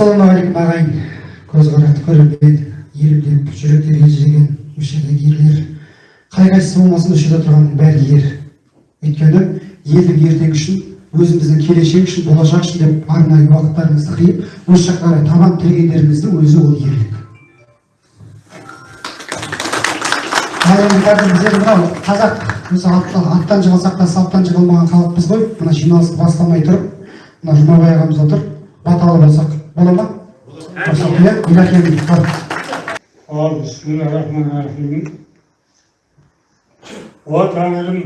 ассалаумағалейкум ағайын. Көзқарақты көрермен елімде жүректер елжіреген осы жердегі ерлер. Қай қайсысы болмасын осы жерде тұрғанның бәрі ер. Өйткені елдің ертеңі үшін өзіміздің келешек үшін болашақ үшін деп арнайы уақыттарыңызды қиып осы жаққа қарай табан тірегендеріңіздің өзі ол ерлік. Мынау қазақ аттан, аттан жығылсақ та салттан жығылмаған халықпыз ғой. Мына жиналысты бастамай тұрып мына жұмабай ағамыз отыр. Баталы болсақ рұқсат иә илахи бар ал бисмиллахиррахманиррахим о тәңірім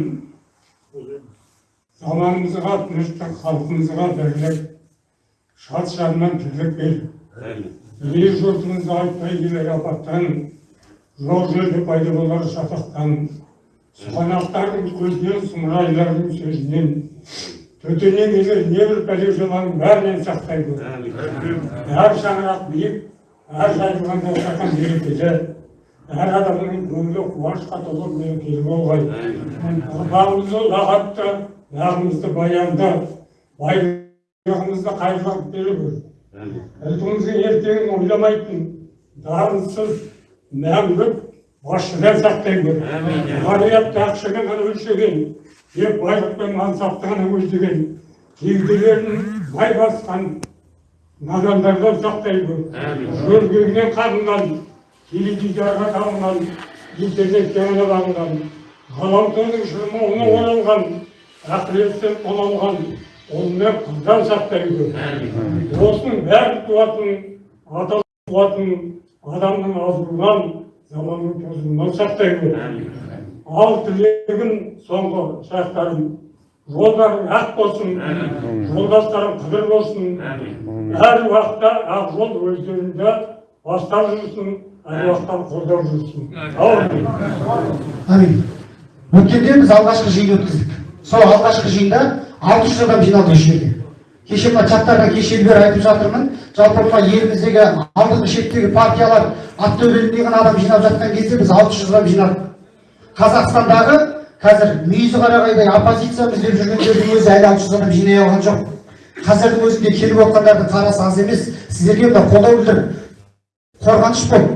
заманымызға тыныштық халқымызға бірлік шат шадыман тірлік бер ел жұртымызды айтпай келер апаттан жоқ жерде пайда болар шатақтан сұғанақтардың көзінен сұмырайлардың сөзінен төтеннен келер небір пәле жаманның бәрінен сақтай көр әр шаңырақ биік әр жайылғанда шақан берекелі әр адамның көңілі қуанышқа толы мерекелі болғай ұрпағымызды ұлағатты бағымызды баянды байлығымызды қайырлап бере көр ұлтымыздың ертеңін ойламайтын дарынсыз мәңгілік басшыдан сақтай көр ғариятты ақшамен ғана өлшеген тек байлық пен мансапты ғана көздеген кеуделерін май басқан надандардан сақтай көр жөргегінен қағынған теледидарға табынған интернетке ғана бағынған ғаламтордың шырмауына оралған ақыреттен тоналған онымен қыздан сақтай көр осының бәрі туатын ата туатын адамның азуынан заманның тозуынан сақтай көр ал тілегім соңғы шақтарым жолдарың ақ болсын жолдастарың қыдыр болсын. Әр уақытта ақ жол өздеріңді бастап жүрсін әр уақытта қолдап жүрсін. Әмин өткенде біз алғашқы жиын өткіздік. Сол алғашқы жиында алты жүз адам жиналды осы жерге кеше мына чаттарға кешелі бері айтып жатырмын. Жалпы мына еліміздегі алдыңғы шеттегі партиялар ақтөбеліндей ғана адам жинап жатқан кезде біз алты жүз адам жинадық қазақстандағы қазір мүйізі қарағайдай оппозициямыз деп жүргендердің өзі әлі алты жүз адам жинай алған жоқ. Қазірдің өзінде келіп отқандардың қарасы аз емес. Сіздерге мына қолдау білдіріп қорғаныш болып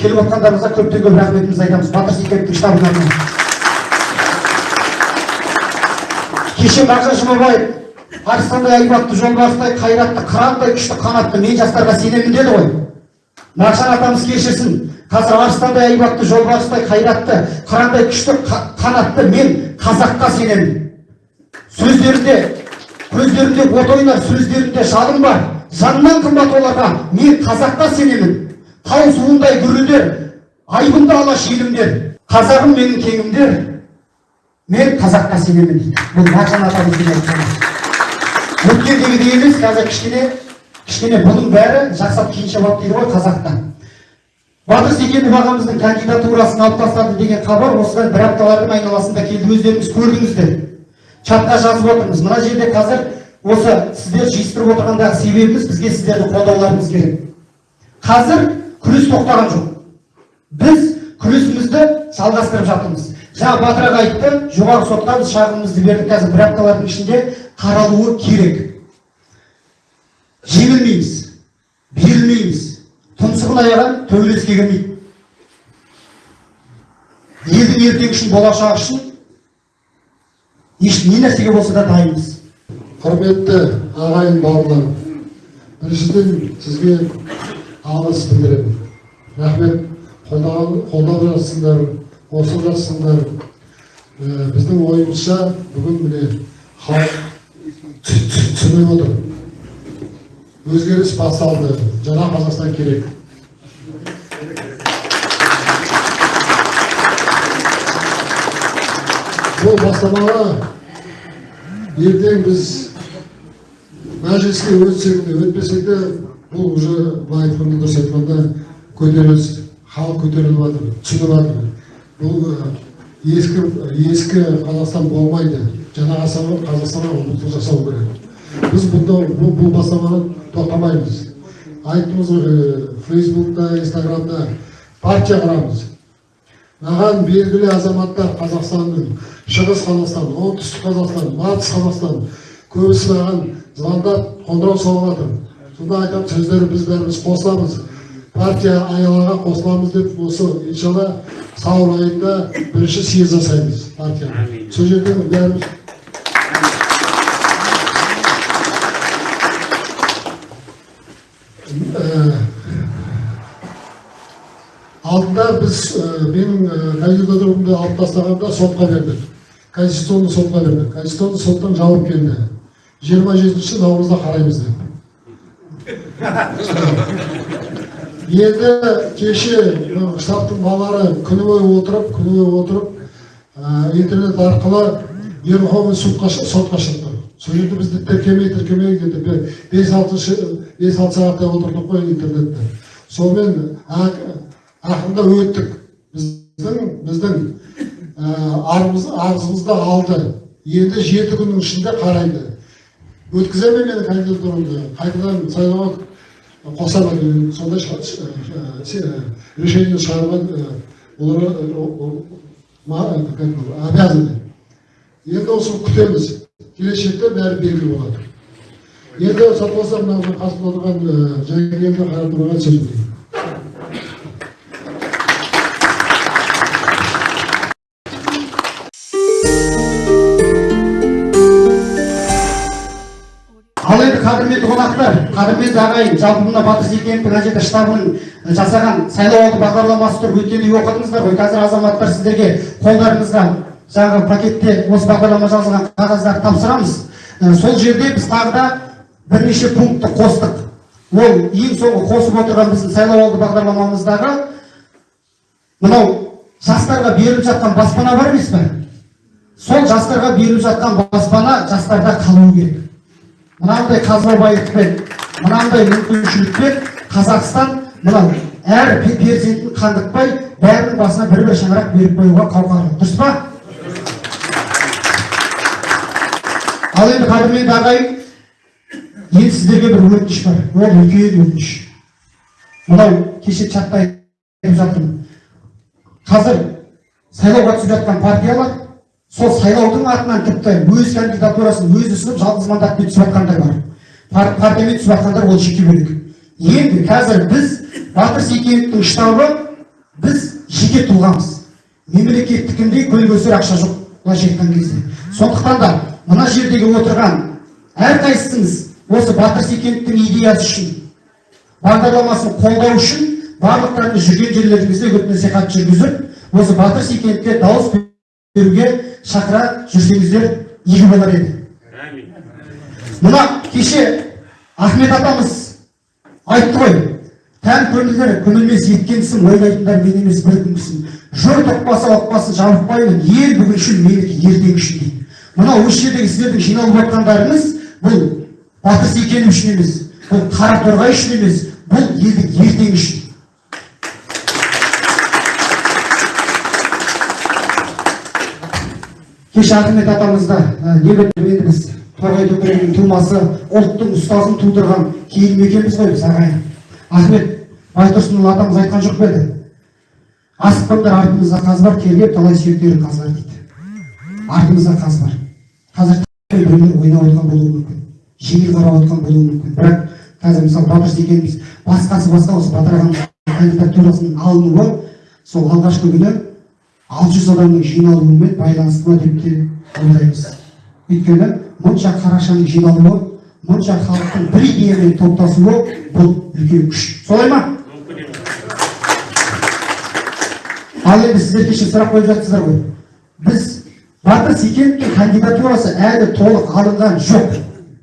келіп отқандарыңызға көптен көп рахметімізді айтамыз. Батыр зекеновтің штабынан кеше мағжан жұмабаев арыстандай айбатты жолбарыстай қайратты қырандай күшті қанатты мен жастарға сенемін деді ғой. Мағжан атамыз кешірсін қазір арыстандай айбатты жолбарыстай қайратты қырандай күшті қанатты мен қазаққа сенемін. Сөздерінде көздерінде от ойнар сөздерінде жалын бар. Жаннан қымбат оларға мен қазаққа сенемін. Тау суындай гүрілдер айбынды алаш елімдер қазағым менің кеңімдер мен қазаққа сенемін бұл мағжан атамыздың айтқаны өткендегідей емес қазір кішкене кішкене бұның бәрі жақсап кейінше болады дейді ғой қазақта. Батыр секенов ағамыздың кандидатурасын алып тастады деген хабар осыдан бір апталардың айналасында келді. Өздеріңіз көрдіңіздер. Чатқа жазып отырмыз. Мына жерде қазір осы сіздер жиыстырып отырғандағы себебіміз бізге сіздердің қолдауларыңыз керек. Қазір күрес тоқтаған жоқ. Біз күресімізді жалғастырып жатырмыз. Жаңа батыр аға айтты жоғарғы сотқа біз шағымымызды бердік қазір бір апталардың ішінде қаралуы керек. Жеңілмейміз. Берілмейміз. Тұмсығын аяған төбелеске кірмейді елдің ертеңі үшін болашағы үшін еш не нәрсеге болса да дайынбыз? Құрметті ағайын бауырлар біріншіден сізге алғыс білдіремін. Рахмет. Қолдап жатсыңдар қосылып жатсыңдар біздің ойымызша бүгін міне халық түсініп отыр. Өзгеріс басталды. Жаңа қазақстан керек. Бұл бастамаға ертең біз мәжіліске өтсек те өтпесек те бұл уже былай айтқанда дұрыс айтқанда көтеріліс халық көтеріліп жатыр түсініп жатыр. Бұл ескі ескі қазақстан болмайды. Жаңа қазақстанға ұмтылыс жасау керек. Біз бұнда бұл, бұл бастаманы тоқтамаймыз айттыңыз ғой фейсбукта инстаграмда партия құрамыз маған белгілі азаматтар қазақстанның шығыс қазақстан оңтүстік қазақстан батыс қазақстан көбісі маған звондап қоңырау соғып жатыр сонда айтамын сөздері біз бәріміз қосыламыз партия аялаға қосыламыз деп осы иншалла сәуір айында бірінші съезд жасаймыз партияны сол жерде бәріміз Ә, алдында біз менің кандидатурамды алып тастағанда сотқа бердік конституционный сотқа бердік конституционный соттан жауап келді жиырма жетінші наурызда қараймыз деп енді кеше штабтың балалары күні бойы отырып күні бойы отырып интернет арқылы верховный сотқа шы- сотқа шықты сол жерде бізді тіркемей тіркемей бес алтыншы бес алты сағаттай отырдық қой интернетте сонымен ақырында өттік. Біздің біздің ә, арызымызды алды. Енді жеті күннің ішінде қарайды. Өткізе ме менің кандидатурамды. Қайтадан сайлауға қоса ма сондай решение шығаруға олар обязаны. Енді осы күтеміз. Келешекте бәрі белгілі болады. Енді сат болса мына қасымда отырған ә, жангелді қаратұраға сөз қадірменді қонақтар қадірменді ағайын жалпы мына батыр ана жерде штабының жасаған сайлауалды бағдарламасы тұр өткенде оқыдыңыздар ғой қазір азаматтар сіздерге қолдарыңызға жаңағы пакетте осы бағдарлама жазылған қағаздарды тапсырамыз. Сол жерде біз тағы да бірнеше пунктті қостық. Ол ең соңғы қосып отырған біздің сайлауалды бағдарламамыздағы мынау жастарға беріліп жатқан баспана бар емес пе? Сол жастарға беріліп жатқан баспана жастарда қалуы керек. Мынандай қазбабайлықпен мынандай мүмкіншілікпен қазақстан мынау әр пе- перзентін қандықпай бәрінің басына бір бір шаңырақ беріп қоюға қауқарлы. Дұрыс па? Ал енді қадірменді ағайын енді сіздерге бір өтініш бар. Ол үлкен өтініш. Мынау кеше чатта айтып жатырмын. Қазір сайлауға түсіп жатқан партиялар сол сайлаудың атынан тіпті өз кандидатурасын өзі ұсынып жалғыз мандатпен түсіп жатқандар бар. Пар- партиямен түсіп жатқандар ол жеке бөлек. Енді қазір біз батыр секеновтің штабы біз жеке тұлғамыз. Мемлекеттікіндей көл көсер ақша жоқ былайша айтқан кезде. Сондықтан да мына жердегі отырған әрқайсыңыз осы батыр секеновтің идеясы үшін бағдарламасын қолдау үшін барлықтарыңыз жүрген жерлеріңізде үгіт насихат жүргізіп осы батыр секеновке дауыс беруге шақыра жүрсеңіздер игі болар еді. Мына кеше ахмет атамыз айтты ғой тән көңілдер көңілмес еткенсің ойлайтындар мен емес бір күнгісін жұрт ұқпаса ұқпасын жабықпаймын ел бүгіншіл менікі ертең үшін дейді мынау осы жердегі сіздердің жиналып жатқандарыңыз бұл батыр секенов үшін емес бұл қараторғай үшін емес бұл елдің ертеңі үшін. Кеше ахмет атамызда не біліп енді біз торғай төңірегінің тумасы ұлттың ұстазын тудырған киім екенбіз ғой біз ағайын ахмет байтұрсынұлы атамыз айтқан жоқ па еді? Асықпаңдар артымызда қаз бар тергеп талай сүйектерін қазылар дейді. Артымызда қаз бар. Қазір біреулер ойнап отқан болуы мүмкін жеңіл қарап отқан болуы мүмкін. Бірақ қазір мысалы батыр секенбіз басқасы басқа осы батыр ағамыздың кандидатурасының алынуы сол алғашқы күні алты жүз адамның жиналуымен байланысты ма деп те ойлаймыз. Өйткені мұнша қарашаның жиналуы мұнша халықтың бір идеямен топтасуы бұл үлкен күш. Солай ма? Ал енді сіздер кеше сұрақ қойып жатсыздар ғой. Біз батыр секеновтің кандидатурасы әлі толық алынған жоқ.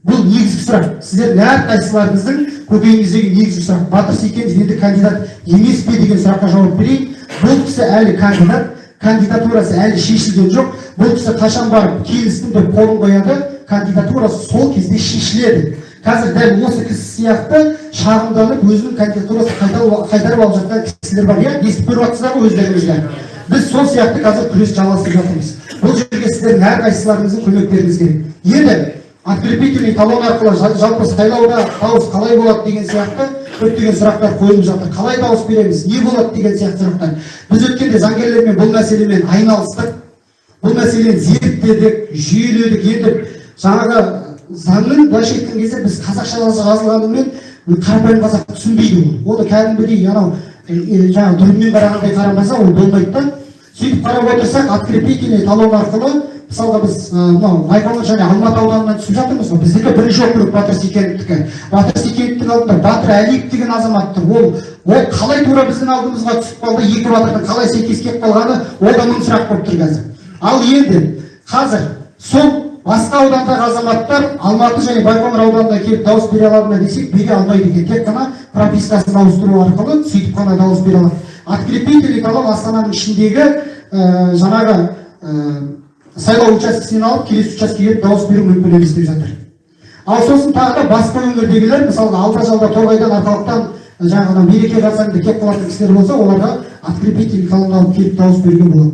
Бұл негізгі сұрақ. Сіздердің әрқайсыларыңыздың көкейіңіздегі негізгі сұрақ. Батыр секенов енді кандидат емес пе деген сұраққа жауап берейін. Бұл кісі әлі кандидат кандидатурасы әлі шешілген жоқ. Бұл кісі қашан барып келістім деп қолын қояды кандидатурасы сол кезде шешіледі. Қазір дәл осы кісі сияқты шағымданып өзінің кандидатурасын қайтарып алып жатқан кісілер бар иә естіп көріп жатсыздар ғой өздеріңіздер біз сол сияқты қазір күрес жалғастырып жатырмыз. Бұл жерге сіздердің әрқайсыларыңыздың көмектеріңіз керек. Енді открепительный талон арқылы жал- жалпы сайлауда дауыс қалай болады деген сияқты көптеген сұрақтар қойылып жатыр. Қалай дауыс береміз? Не болады деген сияқты сұрақтар. Біз өткенде заңгерлермен бұл мәселемен айналыстық. Бұл мәселені зерттедік жүйеледік. Енді жаңағы заңның былайша айтқан кезде біз қазақша жазылғанымен қарапайым қазақ түсінбейді ол да кәдімгідей анау жаңағы дүрмен қарағандай қарамаса ол болмайды да. Сөйтіп қарап отырсақ открепительный талон арқылы мысалға біз мынау байқоңыр және алматы ауданынан түсіп жатырмыз ғой. Біздікі бірінші округ батыр секеновтікі батыр секеновтің алдында батыр әлиев деген азамат тұр ол ол қалай тура біздің алдымызға түсіп қалды екі батырдың қалай сәйкес келіп қалғаны ол да мың сұрақ болып тұр қазір. Ал енді қазір сол басқа аудандағы азаматтар алматы және байқоңыр ауданына келіп дауыс бере алады ма десек бере алмайды екен. Тек қана пропискасын ауыстыру арқылы сөйтіп қана дауыс бере алады. Открепительный талон астананың ішіндегі ә, жаңағы ә, сайлау учаскесінен алып келесі учаскеге дауыс беру мүмкін емес деп жатыр. Ал сосын тағы да басқа өңірдегілер мысалға алда жалда торғайдан арқалықтан жаңағы мереке қарсаңында келіп қалатын кісілер болса оларға открепительный талон алып келіп дауыс беруге болады.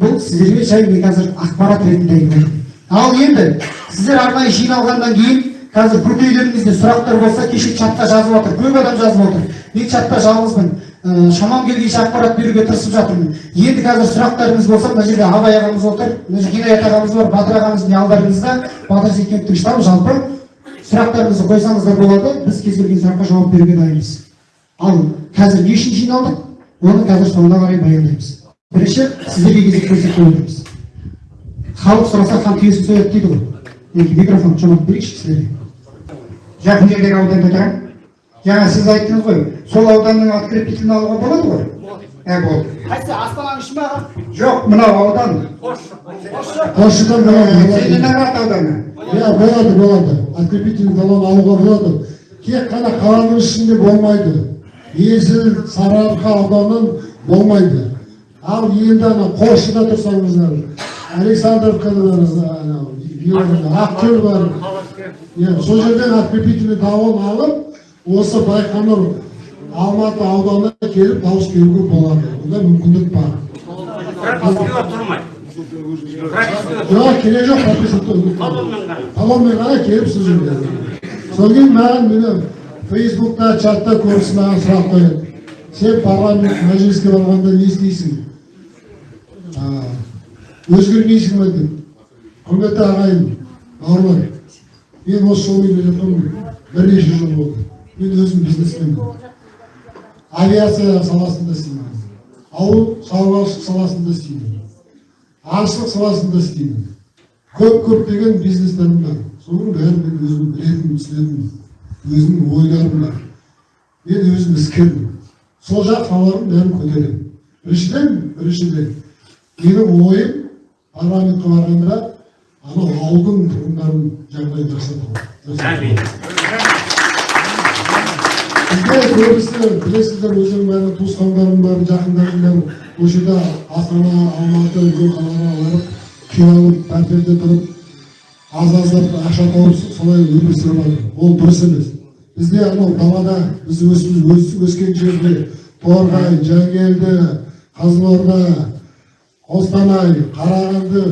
Бұл сіздерге жай мен қазір ақпарат ретінде айтып ал енді сіздер арнайы жиналғаннан кейін қазір көкейлеріңізде сұрақтар болса кеше чатта жазып отыр көп адам жазып отыр. Мен чатта жалғызбын. Шамам келгенше ақпарат беруге тырысып жатырмын. Енді қазір сұрақтарыңыз болса мына жерде абай ағамыз отыр мына жерде хидаят ағамыз бар батыр ағамыздың алдарыңызда? Батыр секеновтің штабы жалпы сұрақтарыңызды қойсаңыздар болады. Біз кез келген сұраққа жауап беруге дайынбыз. Ал қазір не үшін жиналдық? Оны қазір соңына қарай баяндаймыз. Бірінші сіздерге кезек көрсетіп отырмыз. Халық сұраса хан түйесін сояды дейді ғой. Микрофон жомарт берейікші сіздерге. Жақын жердегі ауданда тұрамын жаңа сіз айттыңыз ғой сол ауданның открепительін алуға болады ғой? Ә болды. Қайсы астананың іші аға? Жоқ мынау аудан. Қосшыдан болады. Целиноград ауданы? Иә болады болады. Открепительный талон алуға болады. Тек қана қаланың ішінде болмайды. Есіл сарыарқа ауданын болмайды. Ал енді ана қосшыда тұрсаңыздар александровкада ақкөл бар. иә сол жерден открепительный талон алып осы байқоңыр алматы ауданына келіп дауыс беруге болады. Онда мүмкіндік бар. Пропискаға жоқ керек жоқ талонмен ғана келіп жерге содан кейін маған міне фейсбукта чатта көбісі маған сұрақ қояды сен парламент мәжіліске барғанда не істейсің? Өзгермейсің ба деп құрметті ағайын бауырлар мен осы жолмен келе жатырмын. Бірнеше жыл болды. Мен өзім бизнесменмін авиация саласында істеймін ауыл шаруашылық саласында істеймін аңшылық саласында істеймін көп көптеген бизнестерім бар соның бәрін мен өзім білетін түсінетін өзімнің ойларым бар мен өзім іскермін сол жақ салалардың бәрін көтеремін біріншіден біріншіден менің ойым парламентке барғанда анау ауылдың тұрғындарын жағдайын жақсарту әмин бізде көбісі білесіздер бәрі туысқандарым бар жақындарым бар осы жерде астана алматы үлкен қалаға барып қиналып пәтерде тұрып аз аздап ақша тауып солай өмір сүріп жатыр ол дұрыс емес бізде анау далада біз өс, өскен жерде торғай жангелді қызылорда қостанай қарағанды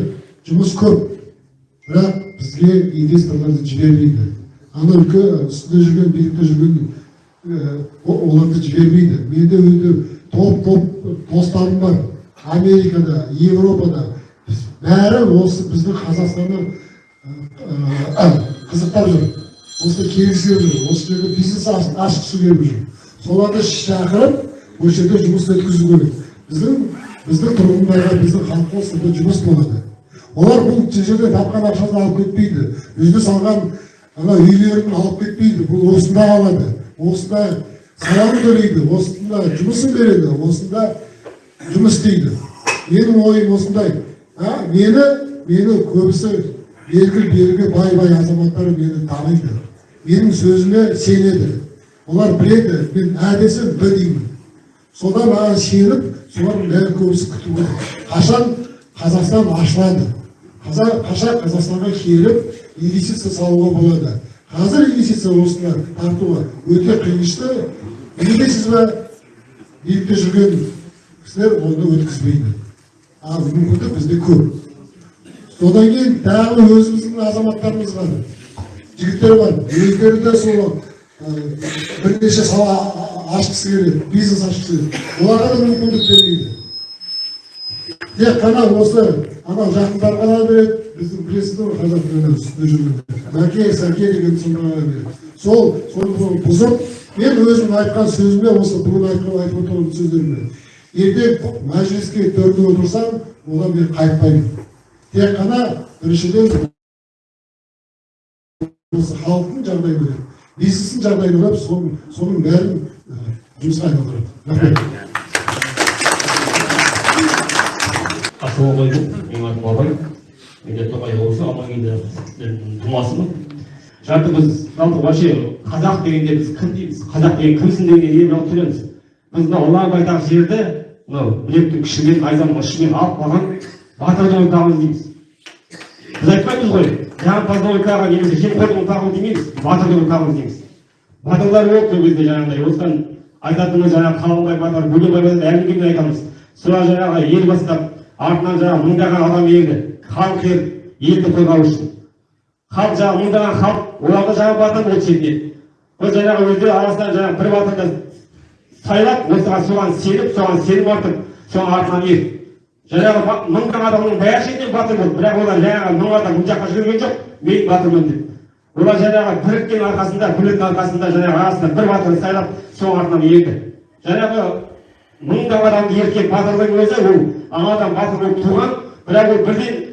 жұмыс көп бірақ бізге инвесторларды жібермейді ана үлкен үстінде жүрген билікте жүрген оларды жібермейді менде өзі топ топ достарым бар америкада европада бәрі осы біздің қазақстанды қызықтап жүр осында келгісі жүр осы жерде бизнес аш- ашқысы келіп жүр соларды шақырып осы жерде жұмыс өткізу керек біздің біздің тұрғындарға біздің халыққа осында жұмыс болады олар бұл жерде тапқан ақшаны алып кетпейді өзіне салған ана үйлерін алып кетпейді бұл осында қалады осында салығын төлейді осында жұмысын береді осында жұмыс істейді. Менің ойым осындай. А, мені мені көбісі белгілі белгі бай бай азаматтар мені таниды. Менің сөзіме сенеді. Олар біледі мен ә десем б деймін. Содан маған сеніп солардың бәрі көбісі күтіп отыр қашан қазақстан ашылады? Қашан қазақстанға келіп инвестиция салуға болады? Қазір инвестиция осына тартуға өте қиыншты не дейсіз ба билікте жүрген кісілер оны өткізбейді ал мүмкіндік бізде көп содан кейін тағы өзіміздің азаматтарымыз бар жігіттер бар өздері де сол бірнеше сала ашқысы келеді бизнес ашқысы келеді оларға да мүмкіндік бермейді тек қана осы анау жақындар ғана береді біздің білесіздер ғой қазақ тілінің үстінде жүргенде мәке сәке деген сындарға береді. Сол соны бұзып мен өзім айтқан сөзіме осы бүгін айтқан айтып отырған сөздеріме ертең мәжіліске төрде отырсам одан мен қайтпаймын тек қана біріншіден осы халықтың жағдайын көреді бизнестің жағдайын ойлап соның соның бәрін жұмысқа айналдырады. Рахмет. Ассалаумағалейкум менің атым абай мен де тоқай облысы амангелді тумасымын жалпы біз жалпы вообще қазақ дегенде біз кім дейміз? Қазақ деген кімсің дегенге ие болып төлеміз біз мынау ұлан байтақ жерді мынау білектің күшімен найзаның ұшымен алып қалған батырдың ұрпағымыз дейміз. Біз айтпаймыз ғой жағымпаздың ұрпағы немесе жемқордың ұрпағы демейміз батырдың ұрпағымыз дейміз. Батырлар болды сол кезде жаңағыдай осыдан айтатынымыз жаңағы қалыңбай батыр бөгенбай батыр әлгімен айтамыз. Солар жаңағы ел бастап артынан жаңағы мыңдаған адам ерді халық ерді елді қорғау үшін. Халық жаңағы мыңдаған халық оларды жаңағы батыр болды шетінен ол жаңағы өздері арасынан жаңағы бір батырды сайлап осыған соған сеніп соған сенім артып соның артынан ерді жаңағы мыңдаған адамның бәрі шетінен батыр болды. Бірақ олар жаңағы мың адам бұл жаққа жүрген жоқ мен батырмын деп. Олар жаңағы біріккен арқасында бірліктің арқасында жаңағы арасында бір батырды сайлап соның артынан ерді жаңағы мыңдаған адамды ерткен батырдың өзі ол анадан батыр болып туған бірақ ол бірден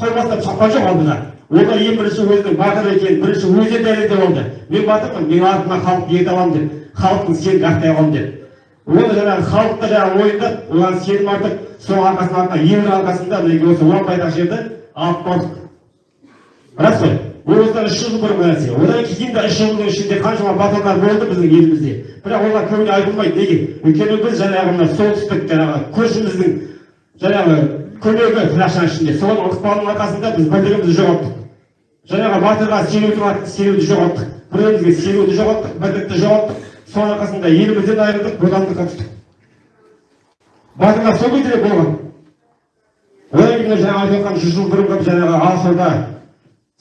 қой бастап шапқан жоқ алдыға ол да ең бірінші өзінің батыр екенін бірінші өзі дәлелдеп алды. Мен батырмын менің артыма халық ерте аламын деп халықтың сенімін ақтай аламын деп оны жаңағы халық та жаңағы мойындап оған сенім артып соның арқасында ердің арқасында мінекей осы ұлан байтақ жерді алып бардық. Рас қой? Осыдан үш жыл бұрынғы нәрсе одан кейін де үш жылдың ішінде қаншама батырлар болды біздің елімізде? Бірақ олар көбіне айтылмайды. Неге? Өйткені біз жаңағы мына солтүстік жаңағы көршіміздің жаңағы көмегі тырнақшаның ішінде. Соның ықпалының арқасында біз бірлігімізді жоғалттық жаңағы батырға сенудің сенуді жоғалттық. Бір бірімізге сенуді жоғалттық бірлікті жоғалттық. Соның арқасында елімізден айырылдық бодандыққа түстік. Батырлар сол кезде де болған. Одан кейін жаңағы айтып отқан жүз жыл бұрынғы жаңағы алашорда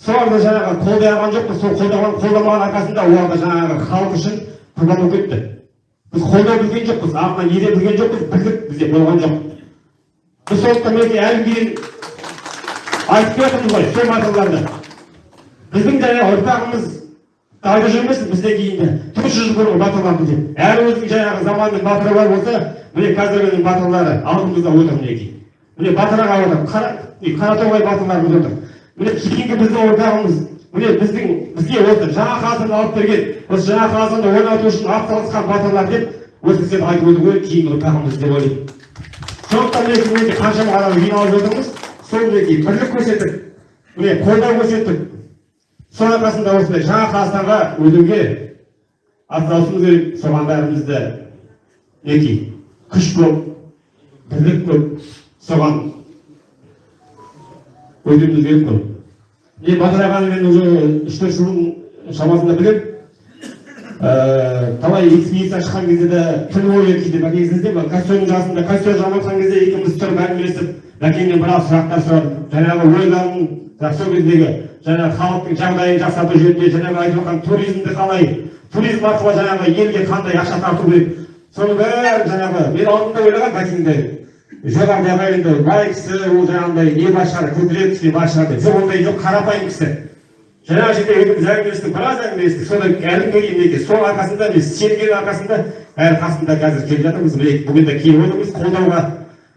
соларды жаңағы қолдай алған жоқпыз. Сол қолдаған қолдамаған арқасында олар да жаңағы халық үшін құрбан болып кетті. Біз қолдай білген жоқпыз артынан ере білген жоқпыз бірлік бізде болған жоқ. Біз сондықтан мінекей әлі дейін айтып келе жатырмыз ғой сол батырларды біздің жаңағы ұрпағымыз қайда жүрмесін бізден кейін де төрт жүз жыл бұрынғы батырлар бізде. Әрі өзінің жаңағы заманның батыры бар болса міне қазіргінің батырлары алдымызда отыр мінекей. Міне батыр аға отыр қара қаратоғай батырларымыз отыр. Міне кейінгі біздің ұрпағымыз міне біздің бізге осы жаңа қазақстанды алып берген осы жаңа қазақстанды орнату үшін атсалысқан батырлар деп осы айтып отыр ғой кейінгі ұрпағымыз деп ойлаймын. Сондықтан мінекей мінекей қаншама адам жиналып отырмыз сол мінекей бірлік көрсетіп міне қолдау көрсетіп соның арқасында осындай жаңа қазақстанға өтуге атсалысуымыз керек соған бәрімізді мінекей күш көп бірлік көп соған өтуіміз керек қой. Мен батыр ағаны мен уже үш төрт жылдың шамасында білемін Э, талай экспедиция шыққан кезде де түн бойы кейде бәкеңізде костюмның жасында костюм жамап жатқан кезде екеуміз тұрып әңгімелесіп бәкеңнен біраз сұрақтар сұрадым жаңағы ойларын сол кездегі жаңағы халықтың жағдайын жақсарту жөнінде жаңағы айтып жатқан туризмді қалай? Туризм арқылы жаңағы елге қандай ақша тарту керек? Соның бәрін жаңағы мен алдында ойлағанмын бәкеңді. Жоғарыда ағайынды бай кісі ол жаңағындай не бар шығар көкірек кісі бар шығар деп жоқ ондай жоқ қарапайым кісі жаңағы жерде өзіміз әңгімелестік біраз әңгімелестік содан әлі мінекей сол арқасында біз сенген арқасында әрі қасында қазір келіп жатырмыз міне бүгін де келіп отырмыз қолдауға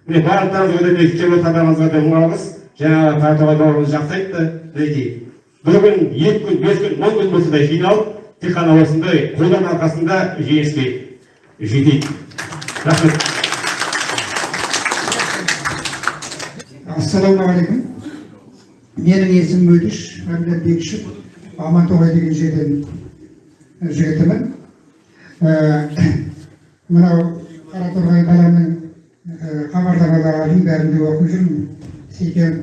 міне барлықтарыңызға да мінекей келіп отырғандарыңызға да мың алғыс жаңағы таратоғай бауырымыз жақсы айтты мінекей бір күн екі күн бес күн он күн болса да жиналып тек қана осындай қолдау арқасында жеңіске жетейік рахмет ассалаумағалейкум менің есімім мөлдіш мәмбет бекішев амантоғай деген жерден жігітімін мынау қараторғай қаланың хабарламаларын бәрін де оқып жүрмін сейтен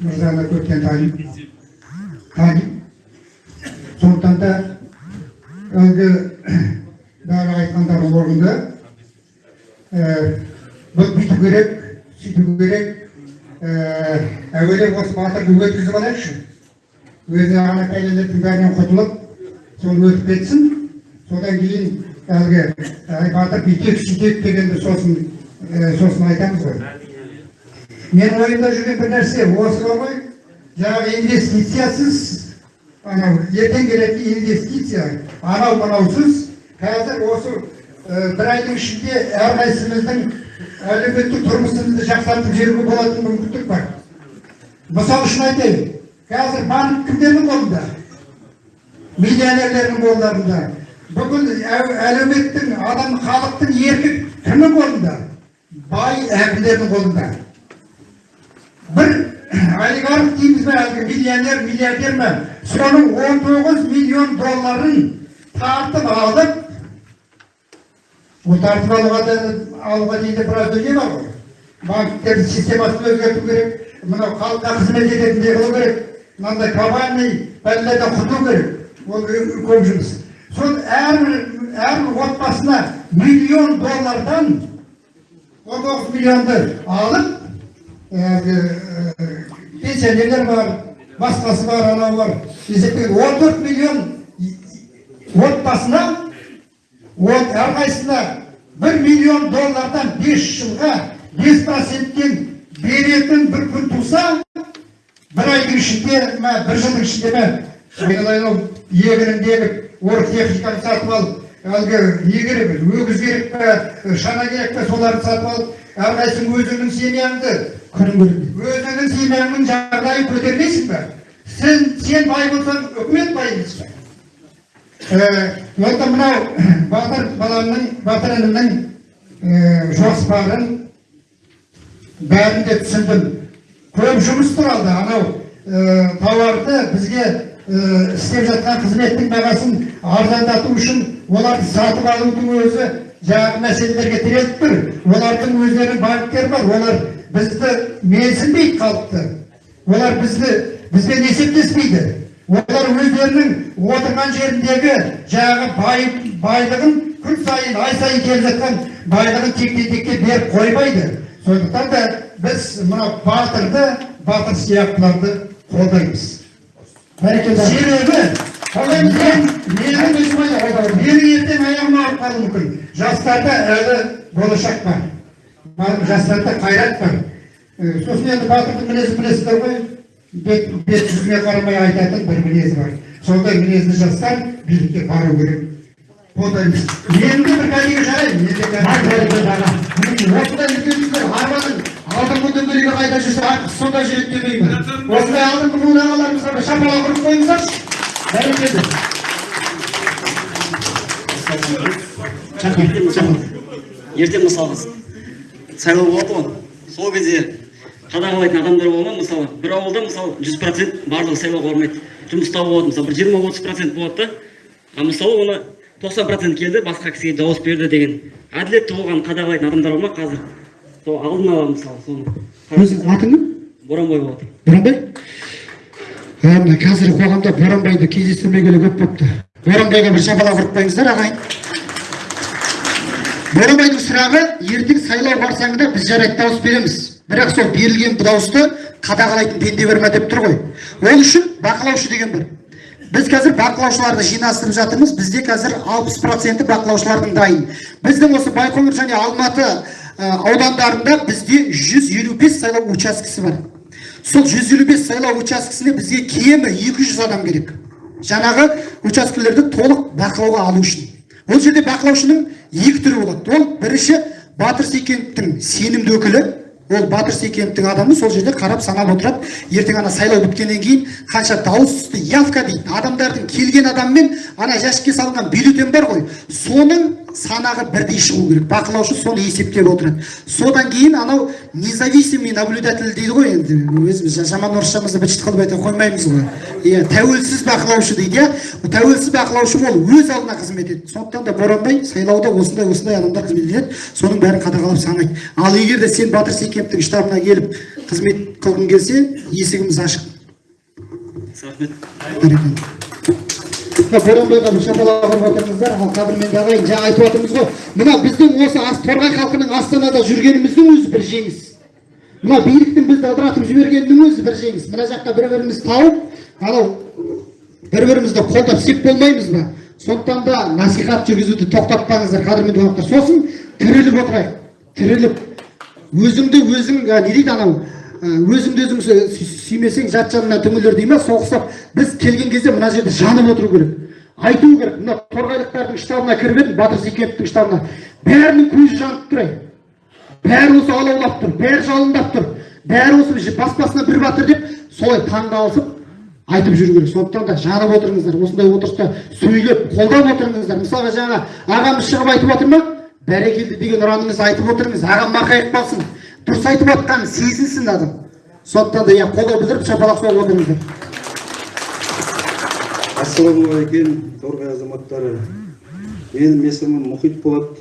мырзаны көптен танимын танимын сондықтан да әлгі бәрі айтқандары орынды бұл бүйту керек сөйту керек әуелі осы батырды өткізіп алайықшы өзі ана кәлелердің бәрінен құтылып соны өтіп кетсін содан кейін әлгі батыр бүйтейік сөйтейік дегенді сосын сосын айтамыз ғой менің ойымда жүрген бір нәрсе осы бар ғой жаңағы инвестициясыз анау ертең келетін инвестиция анау мынаусыз қазір осы бір айдың ішінде әрқайсымыздың әлеуметтік тұрмысымызды жақсартып жіберуге болатын мүмкіндік бар. Мысал үшін айтайын қазір банк кімдердің қолында? Миллионерлердің қолдарында. Бүкіл әлеуметтің адам халықтың еркі кімнің қолында? Бай әкімдердің қолында. Бір олигарх дейміз бе әлгі миллионер миллиардер ма соның 19 миллион долларын тартып алып ол тартып алуға алуға дейін де біраз дүние бар ғой. Банктердің системасын өзгерту керек мынау халыққа қызмет ететіндей қылу керек мынандай глобальный бәлелерден құтылу керек. Ол көп жұмыс. Сол әрбір әрбір отбасына миллион доллардан он тоғыз миллионды алып әлгі ә, пенсионерлер бар басқасы бар анау бар. Есептеген он төрт миллион отбасына от әрқайсысына бір миллион доллардан бес жылға бес проценттен беретін бір күн туса бір айдың ішінде ма бір жылдың ішінде ма айналайын егінін егіп орыс техниканы сатып алып әлгі не керек өгіз керек пе шана керек пе соларды сатып алып әрқайсың өзіңнің семьяңды өзіңнің семьяңның жағдайын көтермейсің ба сен сен бай болсаң үкімет бай емес енді мынау батыр баламның батыр інімнің жоспарын бәрін де түсіндім. Көп жұмыс тұр алда анау ә, тауарды бізге ә, істеп жатқан қызметтің бағасын арзандату үшін оларды сатып алудың өзі жаңағы мәселелерге тіреліп тұр. Олардың өздерінің банктері бар олар бізді менсінбейді халықты олар бізді бізбен есептеспейді. Олар өздерінің отырған жеріндегі жаңағы бай, байлығын күн сайын ай сайын келіп жатқан байлығын текке текке беріп қоймайды сондықтан да біз мына батырды батыр сияқтыларды қолдаймыз. Бәрекелді себебі мен менің өзім менің ертең аяғым ауырып қалуы мүмкін. Жастарда әлі болашақ бар. Жастарда қайрат бар. Сосын енді батырдың мінезін білесіздер ғой. Бет жүзіне қарамай айтатын бір мінезі бар сондай мінезді жастар билікке бару керек де бір кәдеге жараймын осындай үлкен кісілер арманын алдыңғы дөңгелегі қайда жүрсе артқы сонда жүреді демеймін осындай алдыңғы буын ағаларымызға бір шапалақ ұрып қойыңыздаршы бәрекелді ертең мысалы сайлау болады ғой сол кезде қадағалайтын адамдар бола ма мысалы бір ауылда мысалы жүз процент барлығы сайлауға бармайды. Жұмыста болады мысалы бір жиырма отыз процент болады да. А мысалы оны тоқсан процент келді басқа кісіге дауыс берді деген. Әділетті болғанын қадағалайтын адамдар бар ма қазір? Сол алдын ала мысалы соны өзің атың кім? Боранбай болады. Боранбай? Ә, мына қазіргі қоғамда боранбайды кездестірмегелі көп болыпты боранбайға бір шапалақ ұрып қойыңыздар ағайын. Боранбайдың сұрағы ертең сайлау қарсаңында біз жарайды дауыс береміз. Бірақ сол берілген дауысты қадағалайтын пенде бар ма деп тұр ғой. Ол үшін бақылаушы деген бар біз қазір бақылаушыларды жинастырып жатырмыз. Бізде қазір алпыс проценті бақылаушылардың дайын. Біздің осы байқоңыр және алматы аудандарында бізде 155 сайлау учаскесі бар. Сол 155 сайлау учаскесіне бізге кемі 200 адам керек. Жаңағы учаскелерді толық бақылауға алу үшін. Ол жерде бақылаушының екі түрі болады. Ол бірінші батыр сейкеновтің сенімді өкілі ол батыр сейкеновтің адамы сол жерде қарап санап отырады. Ертең ана сайлау біткеннен кейін қанша дауыс түсті. Явка дейді. Адамдардың келген адаммен ана жәшікке салынған бюллетень бар ғой. Соның санағы бірдей шығу керек. Бақылаушы соны есептеп отырады. Содан кейін анау независимый наблюдатель дейді ғой енді. Өзіміз жа- жаман орысшамызды быт шыт қылып айта қоймаймыз ғой. Иә тәуелсіз бақылаушы дейді иә. Тәуелсіз бақылаушы ол өз алдына қызмет етеді. Сондықтан да боранбай сайлауда осындай осындай адамдар қызмет етеді. Соның бәрін қадағалап санайды. Ал егер де сен батыр сейкеновтың штабына келіп қызмет қылғың келсе есігіміз ашық. Рахмет. Бәрекелді боранбайға бір шапалақ ұрып отырыңыздар ал қадірменді ағайын жаңа айтып отырмыз ғой мына біздің осы торғай халқының астанада жүргеніміздің өзі бір жеңіс. Мына биліктің бізді ыдыратып жібергенінің өзі бір жеңіс. Мына жаққа бір бірімізді тауып анау бір бірімізді қолдап сеп болмаймыз ба? Сондықтан да насихат жүргізуді тоқтатпаңыздар қадірменді қонақтар сосын тіріліп отырайық. Тіріліп. Өзіңді өзің не дейді анау? Өзіңді өзің сүй- сүй- сүймесең жат жанына түңілер дей ма? Сол біз келген кезде мына жерде жанып отыру керек. Айту керек. Мына торғайлықтардың штабына кіріп едім батыр зекеновтың штабына. Бәрінің көзі жанып тұр бәрі осы алаулап тұр бәрі жалындап тұр. Бәрі осы бас басына бір батыр деп солай таңғалысып айтып жүру керек. Сондықтан да жанып отырыңыздар осындай отырыста сөйлеп қолдап отырыңыздар. Мысалға жаңа ағамыз шығып айтып отыр ма? Бәрекелді деген ұраныңызды айтып отырыңыз. Ағам марқайып қалсын дұрыс айтып жатқанын сезінсін адам сондықтан да иә қолдау білдіріп шапалақ соғып отырыңыздар ассалаумағалейкум торғай азаматтары. Менің есімім мұхит болат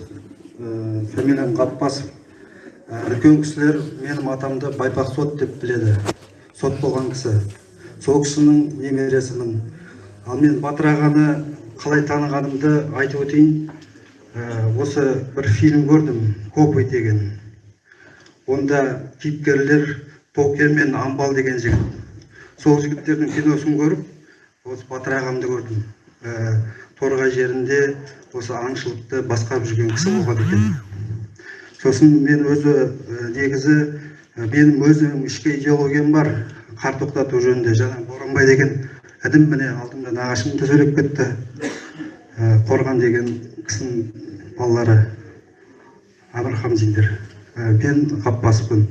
ә, фамилиям ғаппасов Ә, үлкен кісілер менің атамды байпақ сот деп біледі. Сот болған кісі. Сол кісінің немересімін ал мен батыр ағаны қалай танығанымды айтып өтейін. Ә, осы бір фильм көрдім копы деген. Онда кейіпкерлер токен мен амбал деген жігіт. Сол жігіттердің киносын көріп осы батыр ағамды көрдім. Ә, торғай жерінде осы аңшылықты басқарып жүрген кісі болған екен. Сосын мен өзі ә, негізі ә, менің өзім ішкі идеологиям бар. Қар тоқтату жөнінде. Жаңа боранбай деген інім міне алдымда нағашым да сөйлеп кетті. Ә, қорған деген кісінің балалары абрахамзиндер мен ғаппаспын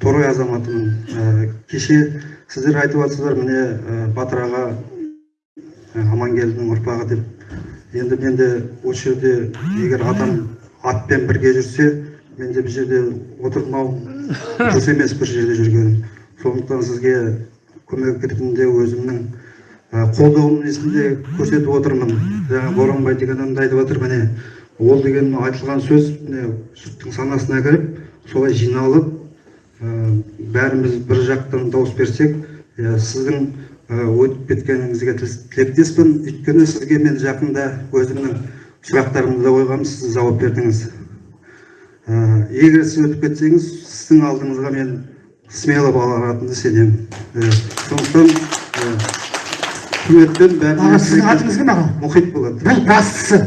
торғай азаматымын. Ә, кеше сіздер айтып жатсыздар міне ә, батыр аға ә, амангелдінің ұрпағы деп. Енді мен де осы жерде егер адам атпен бірге жүрсе мен де бұл жерде отырмау дұрыс емес бір жерде жүргенім. Сондықтан сізге көмек ретінде өзімнің ә, қолдауым несінде көрсетіп отырмын. Жаңа боранбай деген адамды айтып жатыр міне. Ол деген айтылған сөз міне жұрттың санасына кіріп солай жиналып ә, бәріміз бір жақтан дауыс берсек иә, сіздің өтіп кеткеніңізге тіл- тілектеспін. Өйткені сізге мен жақында өзімнің сұрақтарымды да қойғанмын сіз жауап бердіңіз. Ә, егер сіз өтіп кетсеңіз сіздің алдыңызға мен смело алатынына сенемін. Ә, сондықтан ә, құрметпен сіздің атыңыз кім аға мұхит болады бұл бастысы.